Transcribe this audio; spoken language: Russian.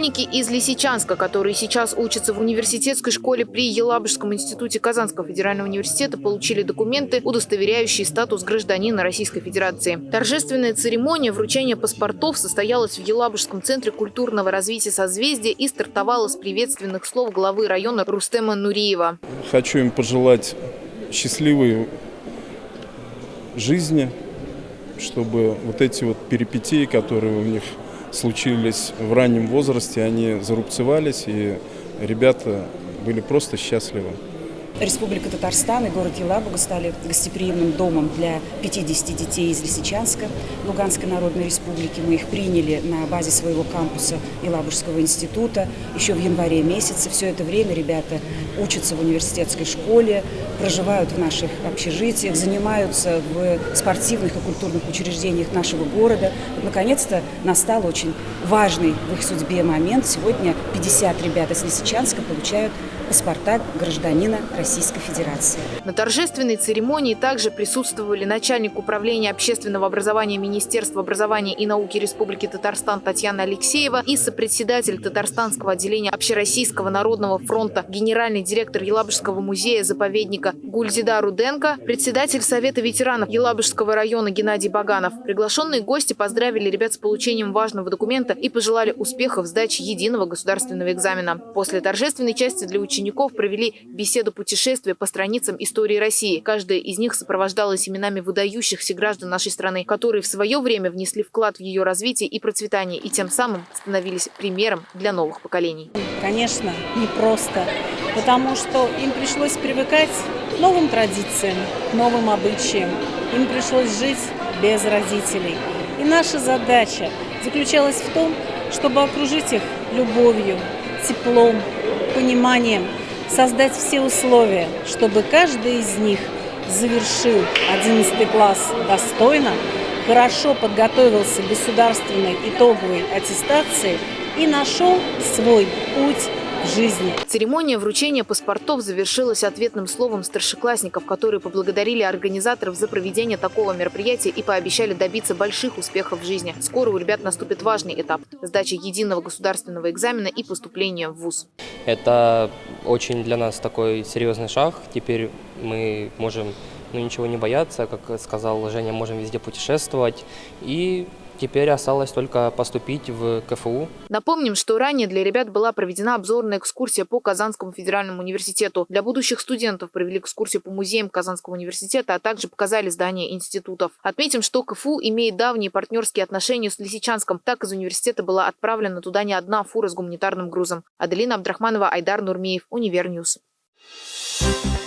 Школьники из Лисичанска, которые сейчас учатся в университетской школе при Елабужском институте Казанского федерального университета, получили документы, удостоверяющие статус гражданина Российской Федерации. Торжественная церемония вручения паспортов состоялась в Елабужском центре культурного развития «Созвездие» и стартовала с приветственных слов главы района Рустема Нуриева. Хочу им пожелать счастливой жизни, чтобы вот эти вот перипетии, которые у них случились в раннем возрасте, они зарубцевались, и ребята были просто счастливы. Республика Татарстан и город Елабуга стали гостеприимным домом для 50 детей из Лисичанска, Луганской Народной Республики. Мы их приняли на базе своего кампуса Елабужского института еще в январе месяце. Все это время ребята учатся в университетской школе, проживают в наших общежитиях, занимаются в спортивных и культурных учреждениях нашего города. Наконец-то настал очень важный в их судьбе момент. Сегодня 50 ребят из Лисичанска получают паспорта гражданина Российской Федерации. На торжественной церемонии также присутствовали начальник управления общественного образования Министерства образования и науки Республики Татарстан Татьяна Алексеева и сопредседатель Татарстанского отделения Общероссийского народного фронта, генеральный директор Елабужского музея-заповедника Гульзида Руденко, председатель Совета ветеранов Елабужского района Геннадий Баганов. Приглашенные гости поздравили ребят с получением важного документа и пожелали успехов в сдаче единого государственного экзамена. После торжественной части для учеников учеников провели беседу путешествия по страницам истории России. Каждая из них сопровождалась именами выдающихся граждан нашей страны, которые в свое время внесли вклад в ее развитие и процветание, и тем самым становились примером для новых поколений. Конечно, непросто, потому что им пришлось привыкать к новым традициям, новым обычаям. Им пришлось жить без родителей. И наша задача заключалась в том, чтобы окружить их любовью, теплом, пониманием создать все условия, чтобы каждый из них завершил 11 класс достойно, хорошо подготовился к государственной итоговой аттестации и нашел свой путь жизни. Церемония вручения паспортов завершилась ответным словом старшеклассников, которые поблагодарили организаторов за проведение такого мероприятия и пообещали добиться больших успехов в жизни. Скоро у ребят наступит важный этап – сдача единого государственного экзамена и поступление в ВУЗ. Это очень для нас такой серьезный шаг. Теперь мы можем ну, ничего не бояться, как сказал Женя, можем везде путешествовать и Теперь осталось только поступить в КФУ. Напомним, что ранее для ребят была проведена обзорная экскурсия по Казанскому федеральному университету. Для будущих студентов провели экскурсию по музеям Казанского университета, а также показали здания институтов. Отметим, что КФУ имеет давние партнерские отношения с Лисичанском. Так из университета была отправлена туда не одна фура с гуманитарным грузом. Аделина Абдрахманова, Айдар Нурмиев, Univer News. Thank you.